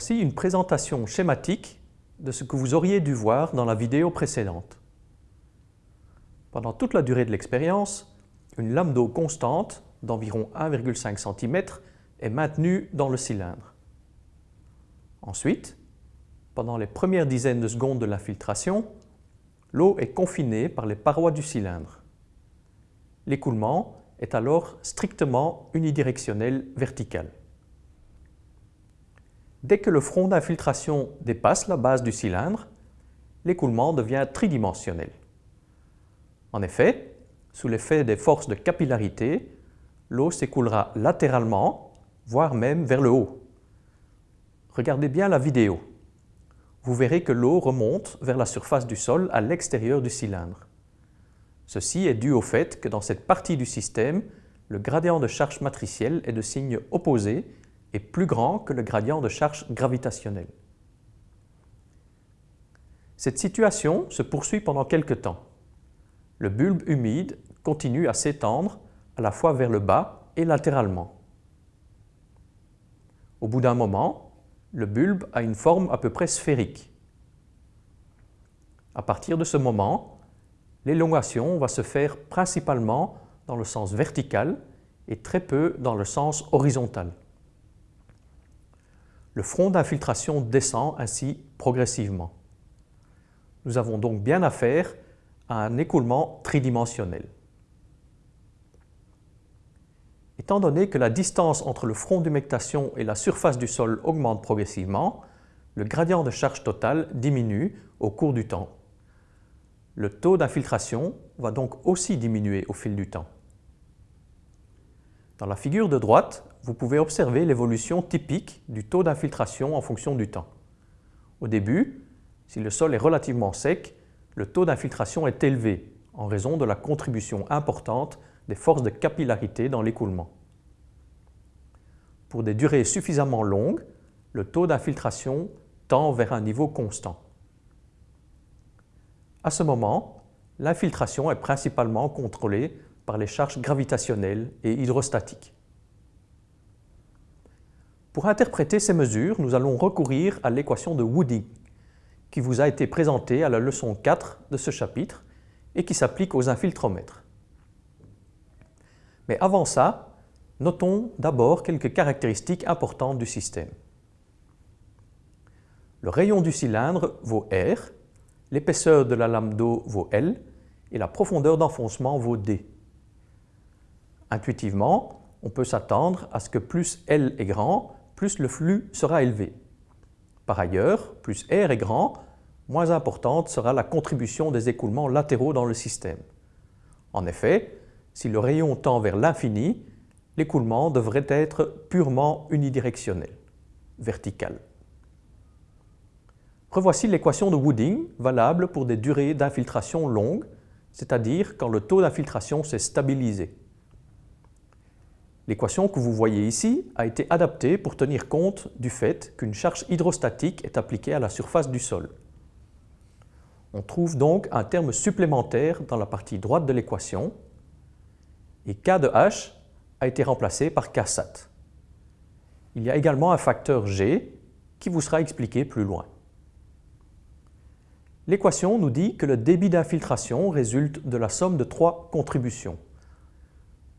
Voici une présentation schématique de ce que vous auriez dû voir dans la vidéo précédente. Pendant toute la durée de l'expérience, une lame d'eau constante d'environ 1,5 cm est maintenue dans le cylindre. Ensuite, pendant les premières dizaines de secondes de l'infiltration, l'eau est confinée par les parois du cylindre. L'écoulement est alors strictement unidirectionnel vertical. Dès que le front d'infiltration dépasse la base du cylindre, l'écoulement devient tridimensionnel. En effet, sous l'effet des forces de capillarité, l'eau s'écoulera latéralement, voire même vers le haut. Regardez bien la vidéo. Vous verrez que l'eau remonte vers la surface du sol à l'extérieur du cylindre. Ceci est dû au fait que dans cette partie du système, le gradient de charge matricielle est de signe opposé est plus grand que le gradient de charge gravitationnelle. Cette situation se poursuit pendant quelque temps. Le bulbe humide continue à s'étendre à la fois vers le bas et latéralement. Au bout d'un moment, le bulbe a une forme à peu près sphérique. À partir de ce moment, l'élongation va se faire principalement dans le sens vertical et très peu dans le sens horizontal. Le front d'infiltration descend ainsi progressivement. Nous avons donc bien affaire à un écoulement tridimensionnel. Étant donné que la distance entre le front d'humectation et la surface du sol augmente progressivement, le gradient de charge totale diminue au cours du temps. Le taux d'infiltration va donc aussi diminuer au fil du temps. Dans la figure de droite, vous pouvez observer l'évolution typique du taux d'infiltration en fonction du temps. Au début, si le sol est relativement sec, le taux d'infiltration est élevé en raison de la contribution importante des forces de capillarité dans l'écoulement. Pour des durées suffisamment longues, le taux d'infiltration tend vers un niveau constant. À ce moment, l'infiltration est principalement contrôlée par les charges gravitationnelles et hydrostatiques. Pour interpréter ces mesures, nous allons recourir à l'équation de Wooding, qui vous a été présentée à la leçon 4 de ce chapitre et qui s'applique aux infiltromètres. Mais avant ça, notons d'abord quelques caractéristiques importantes du système. Le rayon du cylindre vaut R, l'épaisseur de la lame d'eau vaut L et la profondeur d'enfoncement vaut D. Intuitivement, on peut s'attendre à ce que plus L est grand, plus le flux sera élevé. Par ailleurs, plus R est grand, moins importante sera la contribution des écoulements latéraux dans le système. En effet, si le rayon tend vers l'infini, l'écoulement devrait être purement unidirectionnel, vertical. Revoici l'équation de Wooding valable pour des durées d'infiltration longues, c'est-à-dire quand le taux d'infiltration s'est stabilisé. L'équation que vous voyez ici a été adaptée pour tenir compte du fait qu'une charge hydrostatique est appliquée à la surface du sol. On trouve donc un terme supplémentaire dans la partie droite de l'équation et K de H a été remplacé par Ksat. Il y a également un facteur G qui vous sera expliqué plus loin. L'équation nous dit que le débit d'infiltration résulte de la somme de trois contributions.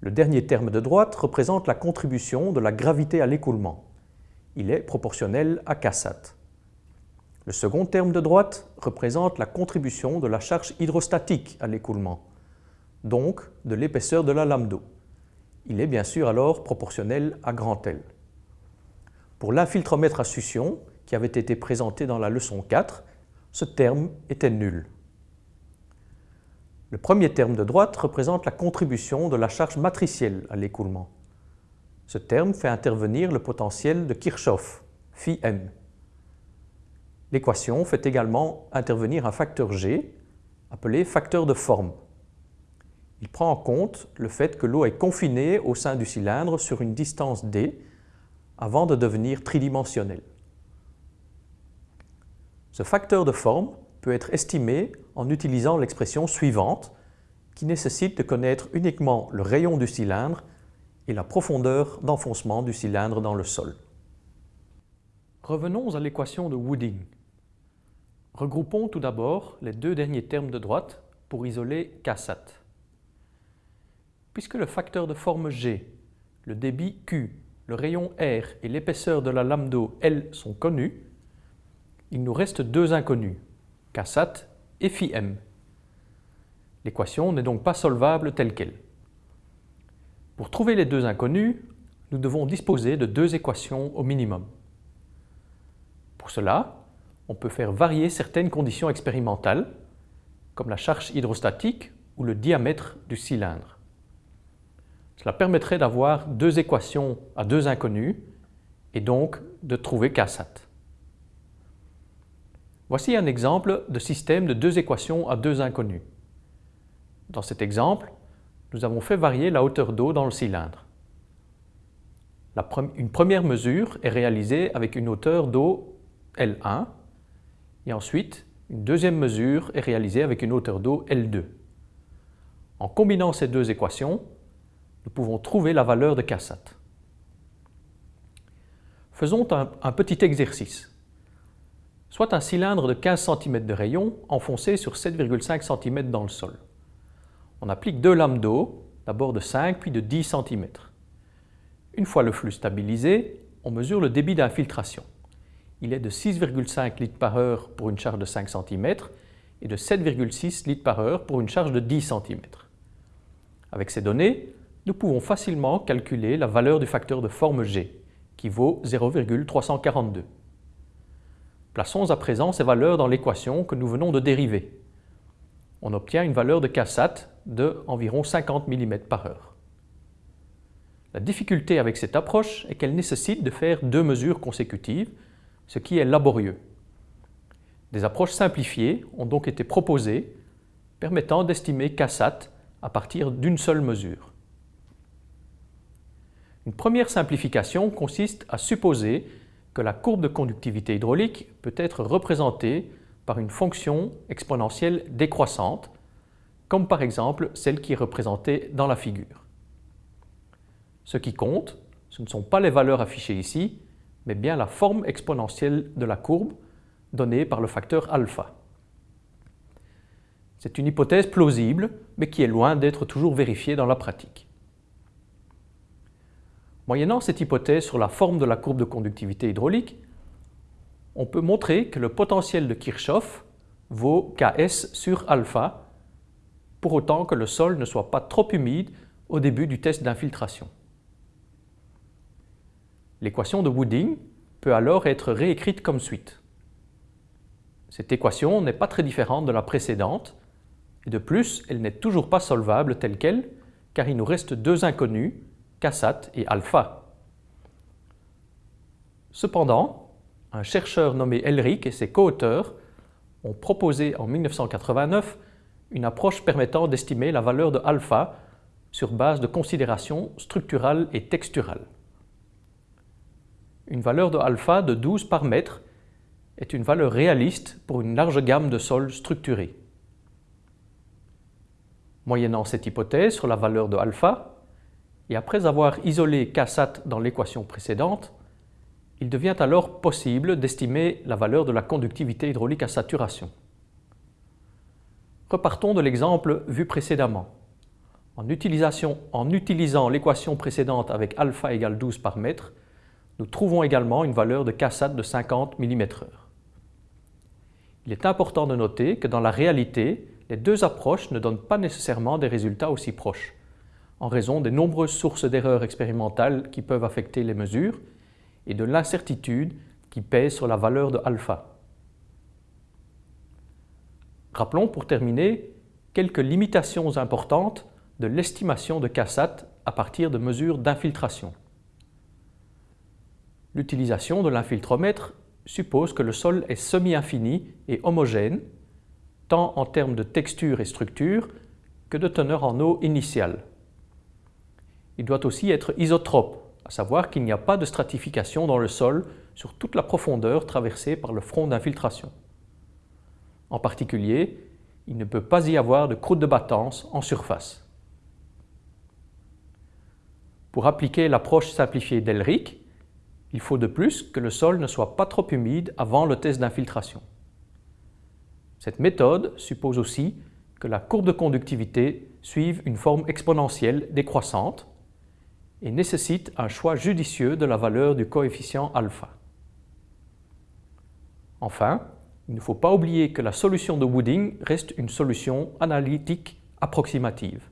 Le dernier terme de droite représente la contribution de la gravité à l'écoulement. Il est proportionnel à Ksat. Le second terme de droite représente la contribution de la charge hydrostatique à l'écoulement, donc de l'épaisseur de la lame d'eau. Il est bien sûr alors proportionnel à grand L. Pour l'infiltromètre à succion, qui avait été présenté dans la leçon 4, ce terme était nul. Le premier terme de droite représente la contribution de la charge matricielle à l'écoulement. Ce terme fait intervenir le potentiel de Kirchhoff, phi m. L'équation fait également intervenir un facteur G, appelé facteur de forme. Il prend en compte le fait que l'eau est confinée au sein du cylindre sur une distance d avant de devenir tridimensionnelle. Ce facteur de forme peut être estimé en utilisant l'expression suivante qui nécessite de connaître uniquement le rayon du cylindre et la profondeur d'enfoncement du cylindre dans le sol. Revenons à l'équation de Wooding. Regroupons tout d'abord les deux derniers termes de droite pour isoler Ksat. Puisque le facteur de forme G, le débit Q, le rayon R et l'épaisseur de la lame d'eau L sont connus, il nous reste deux inconnus, Ksat et φm. L'équation n'est donc pas solvable telle qu'elle. Pour trouver les deux inconnus, nous devons disposer de deux équations au minimum. Pour cela, on peut faire varier certaines conditions expérimentales, comme la charge hydrostatique ou le diamètre du cylindre. Cela permettrait d'avoir deux équations à deux inconnus et donc de trouver Ksat. Voici un exemple de système de deux équations à deux inconnus. Dans cet exemple, nous avons fait varier la hauteur d'eau dans le cylindre. une première mesure est réalisée avec une hauteur d'eau L1 et ensuite une deuxième mesure est réalisée avec une hauteur d'eau L2. En combinant ces deux équations, nous pouvons trouver la valeur de Ksat. Faisons un petit exercice soit un cylindre de 15 cm de rayon enfoncé sur 7,5 cm dans le sol. On applique deux lames d'eau, d'abord de 5 puis de 10 cm. Une fois le flux stabilisé, on mesure le débit d'infiltration. Il est de 6,5 litres par heure pour une charge de 5 cm et de 7,6 litres par heure pour une charge de 10 cm. Avec ces données, nous pouvons facilement calculer la valeur du facteur de forme G, qui vaut 0,342. Plaçons à présent ces valeurs dans l'équation que nous venons de dériver. On obtient une valeur de Ksat de environ 50 mm par heure. La difficulté avec cette approche est qu'elle nécessite de faire deux mesures consécutives, ce qui est laborieux. Des approches simplifiées ont donc été proposées permettant d'estimer Ksat à partir d'une seule mesure. Une première simplification consiste à supposer que la courbe de conductivité hydraulique peut être représentée par une fonction exponentielle décroissante, comme par exemple celle qui est représentée dans la figure. Ce qui compte, ce ne sont pas les valeurs affichées ici, mais bien la forme exponentielle de la courbe donnée par le facteur alpha. C'est une hypothèse plausible, mais qui est loin d'être toujours vérifiée dans la pratique. Moyennant cette hypothèse sur la forme de la courbe de conductivité hydraulique, on peut montrer que le potentiel de Kirchhoff vaut Ks sur alpha, pour autant que le sol ne soit pas trop humide au début du test d'infiltration. L'équation de Wooding peut alors être réécrite comme suite. Cette équation n'est pas très différente de la précédente, et de plus, elle n'est toujours pas solvable telle qu'elle, car il nous reste deux inconnus, Ksat et alpha. Cependant, un chercheur nommé Elric et ses co-auteurs ont proposé en 1989 une approche permettant d'estimer la valeur de alpha sur base de considérations structurales et texturales. Une valeur de alpha de 12 par mètre est une valeur réaliste pour une large gamme de sols structurés. Moyennant cette hypothèse sur la valeur de alpha, et après avoir isolé Ksat dans l'équation précédente, il devient alors possible d'estimer la valeur de la conductivité hydraulique à saturation. Repartons de l'exemple vu précédemment. En, utilisant l'équation précédente avec alpha égale 12 par mètre, nous trouvons également une valeur de Ksat de 50 mm/h. Il est important de noter que dans la réalité, les deux approches ne donnent pas nécessairement des résultats aussi proches en raison des nombreuses sources d'erreurs expérimentales qui peuvent affecter les mesures et de l'incertitude qui pèse sur la valeur de alpha. Rappelons pour terminer quelques limitations importantes de l'estimation de Ksat à partir de mesures d'infiltration. L'utilisation de l'infiltromètre suppose que le sol est semi-infini et homogène, tant en termes de texture et structure que de teneur en eau initiale il doit aussi être isotrope, à savoir qu'il n'y a pas de stratification dans le sol sur toute la profondeur traversée par le front d'infiltration. En particulier, il ne peut pas y avoir de croûte de battance en surface. Pour appliquer l'approche simplifiée d'Elric, Il faut de plus que le sol ne soit pas trop humide avant le test d'infiltration. Cette méthode suppose aussi que la courbe de conductivité suive une forme exponentielle décroissante et nécessite un choix judicieux de la valeur du coefficient alpha. Enfin, il ne faut pas oublier que la solution de Wooding reste une solution analytique approximative.